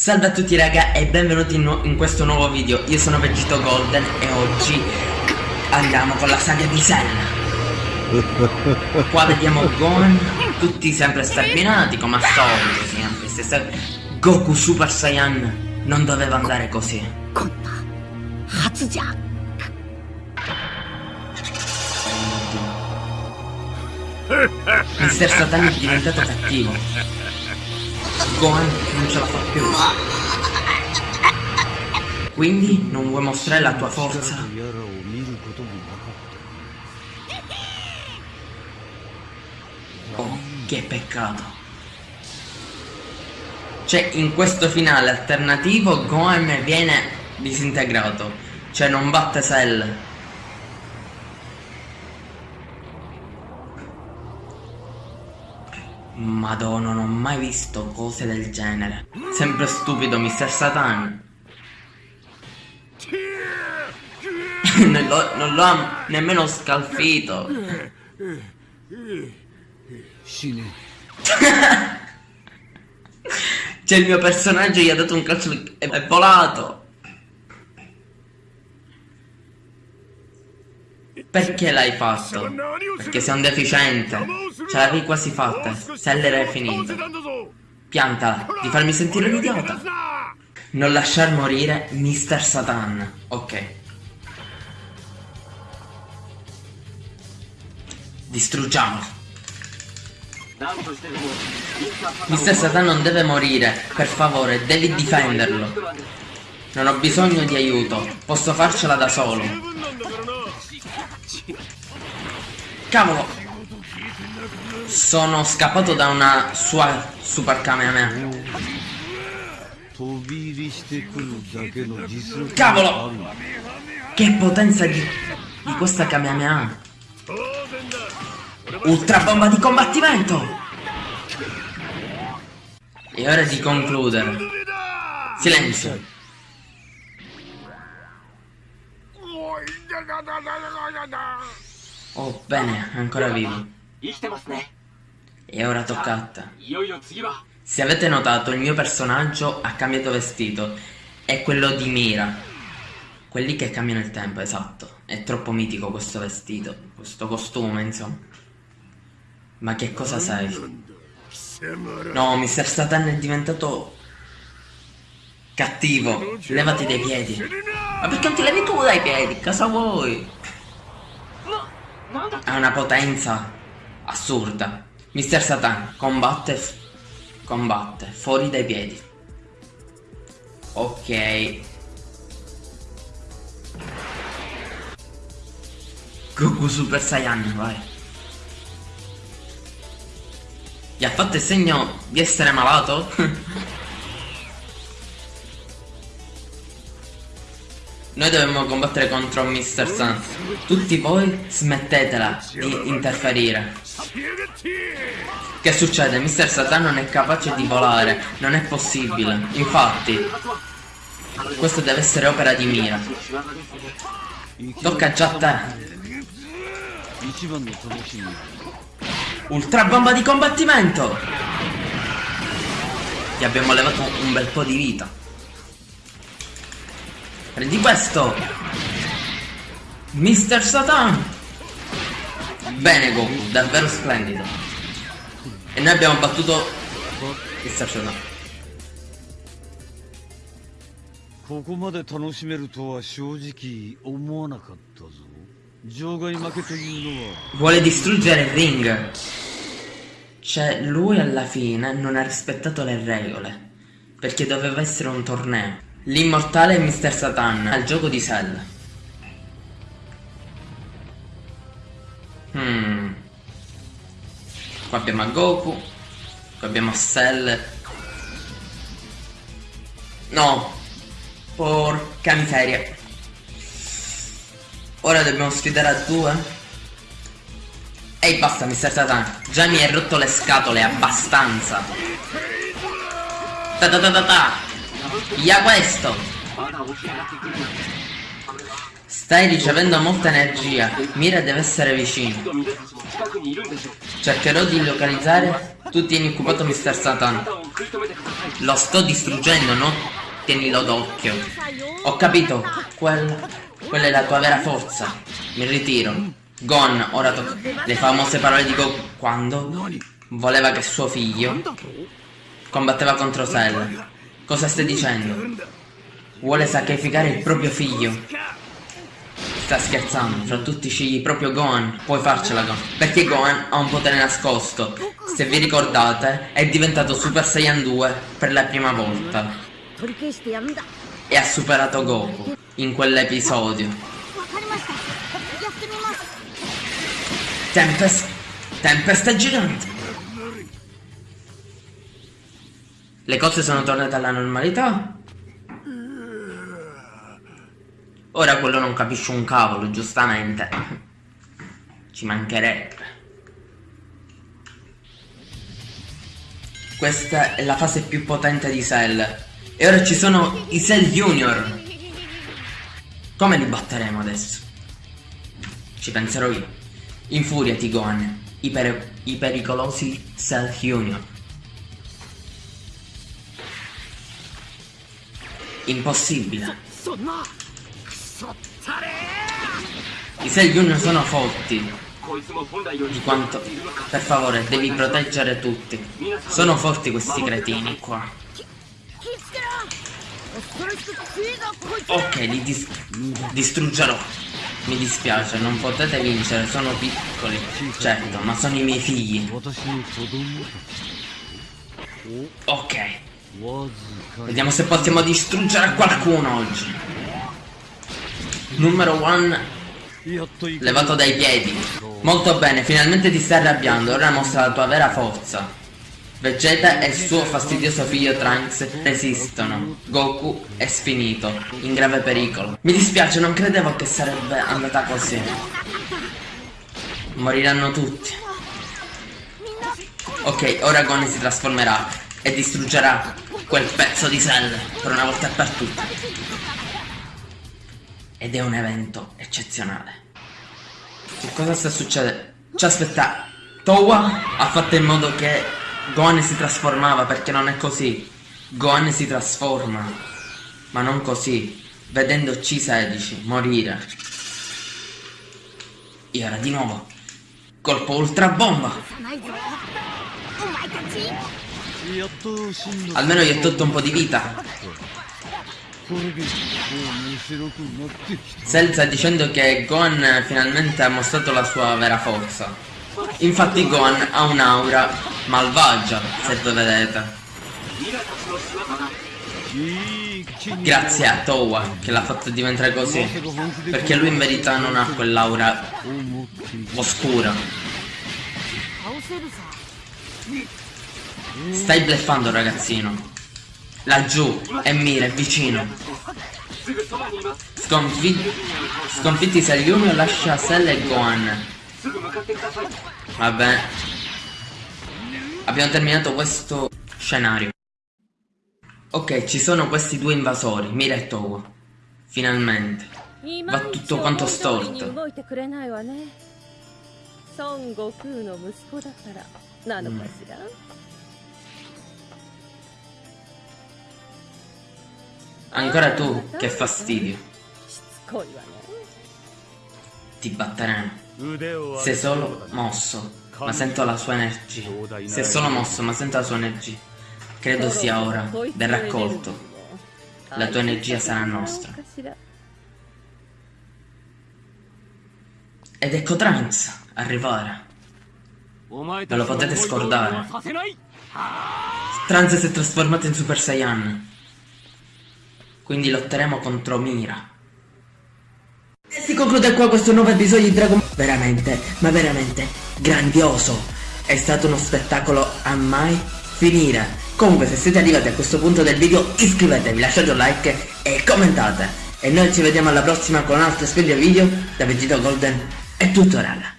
Salve a tutti raga e benvenuti in, in, questo nuovo video, io sono Vegito Golden e oggi andiamo con la saga di Cell Qua vediamo Gon, tutti sempre sterminati come al solito, sempre Goku Super Saiyan non doveva andare così. Mister Satan è diventato cattivo Gohan non ce la fa più. Quindi non vuoi mostrare la tua forza? Oh, che peccato. Cioè, in questo finale alternativo Gohan viene disintegrato. Cioè, non batte Cell. Madonna, non ho mai visto cose del genere. Sempre stupido, Mr. Satan. non l'ho non nemmeno scalfito. cioè il mio personaggio gli ha dato un calcio e è volato. Perché l'hai fatto? Perché sei un deficiente. Ce l'avevi quasi fatta. Seller è finito. Piantala, di farmi sentire un idiota. Non lasciar morire Mr. Satan. Ok. Distruggiamolo. Mr. Satan non deve morire, per favore, devi difenderlo. Non ho bisogno di aiuto, posso farcela da solo. Cavolo! Sono scappato da una sua super Kamehameha. Cavolo! Che potenza di, di questa Kamehameha! Ultra bomba di combattimento! È ora di concludere. Silenzio. Oh, bene, ancora vivo. E ora tocca a te. Se avete notato, il mio personaggio ha cambiato vestito. È quello di Mira. Quelli che cambiano il tempo, esatto. È troppo mitico questo vestito, questo costume, insomma. Ma che cosa sei? No, Mr. Satan è diventato cattivo. Levati dai piedi. Ma perché non ti levi tu dai piedi? Cosa vuoi? Ha una potenza assurda. Mister Satan combatte, combatte, fuori dai piedi. Ok. Goku Super Saiyan, vai. Gli ha fatto il segno di essere malato? Noi dobbiamo combattere contro Mr. Sun. Tutti voi smettetela di interferire. Che succede? Mr. Satan non è capace di volare. Non è possibile. Infatti, questo deve essere opera di mira. Tocca già a te. Ultra bomba di combattimento! Ti abbiamo levato un bel po' di vita. Prendi questo! Mister Satan! Bene Goku, davvero splendido. E noi abbiamo battuto Mister Satan. ここまで楽しめるとは正直思わなかったぞ場外負けというのは Vuole distruggere il ring Cioè lui alla fine non ha rispettato le regole Perché doveva essere un torneo L'immortale Mr. Satan al gioco di Cell. Hmm. Qua abbiamo a Goku. Qua abbiamo a Cell. No. Porca miseria. Ora dobbiamo sfidare a due. Ehi basta Mr. Satan. Già mi hai rotto le scatole abbastanza. Ta ta ta ta ta. Via questo! Stai ricevendo molta energia. Mira deve essere vicino. Cercherò di localizzare. Tu tieni occupato Mr. Satan. Lo sto distruggendo, no? Tienilo d'occhio. Ho capito. Quel... Quella è la tua vera forza. Mi ritiro. Gon, ora tocca. Le famose parole di Goku. Quando? Voleva che suo figlio combatteva contro Cell. Cosa stai dicendo? Vuole sacrificare il proprio figlio. Sta scherzando, fra tutti scegli proprio Gohan, puoi farcela Gohan. Perché Gohan ha un potere nascosto. Se vi ricordate, è diventato Super Saiyan 2 per la prima volta. E ha superato Goku in quell'episodio. Tempest... Tempesta gigante! Le cose sono tornate alla normalità? Ora quello non capisce un cavolo, giustamente. Ci mancherebbe. Questa è la fase più potente di Cell. E ora ci sono i Cell Junior. Come li batteremo adesso? Ci penserò io. Infuriati Gohan, i, per i pericolosi Cell Junior. Impossibile. I Cell Junior sono forti. Di quanto... Per favore, devi proteggere tutti. Sono forti questi cretini qua. Ok, li dis distruggerò. Mi dispiace, non potete vincere, sono piccoli. Certo, ma sono i miei figli. Ok. Vediamo se possiamo distruggere qualcuno oggi. Numero 1 Levato dai piedi Molto bene, finalmente ti stai arrabbiando Ora mostra la tua vera forza Vegeta e il suo fastidioso figlio Trunks resistono. Goku è sfinito, in grave pericolo. Mi dispiace, non credevo che sarebbe andata così. Moriranno tutti. Ok, ora Gon si trasformerà e distruggerà quel pezzo di Cell per una volta per tutte. Ed è un evento eccezionale. Che cosa sta succedendo? Cioè aspetta, Towa ha fatto in modo che Gohan si trasformava perché non è così. Gohan si trasforma, ma non così, vedendo C16 morire. E ora di nuovo, colpo ultra bomba. Almeno gli ho tolto un po' di vita. Sta dicendo che Gohan finalmente ha mostrato la sua vera forza. Infatti Gohan ha un'aura malvagia, se lo vedete. Grazie a Towa che l'ha fatto diventare così. Perché lui in verità non ha quell'aura oscura. Stai bleffando ragazzino. Laggiù, è Mira, è vicino. Sconfitti, sconfitti Saliumi lascia Cell e Gohan. Vabbè. Abbiamo terminato questo scenario. Ok, ci sono questi due invasori, Mira e Towa. Finalmente. Va tutto quanto storto. Mm. Ancora tu, che fastidio. Ti batteremo. Se solo mosso, ma sento la sua energia. Se solo mosso, ma sento la sua energia. Credo sia ora del raccolto. La tua energia sarà nostra. Ed ecco Trunks arrivare. Ve lo potete scordare. Trunks si è trasformato in Super Saiyan. Quindi lotteremo contro Mira. E si conclude qua questo nuovo episodio di Dragon Ball. Veramente, ma veramente grandioso. È stato uno spettacolo a mai finire. Comunque se siete arrivati a questo punto del video iscrivetevi, lasciate un like e commentate. E noi ci vediamo alla prossima con un altro splendido video da Vegeta Golden. È tutto raga.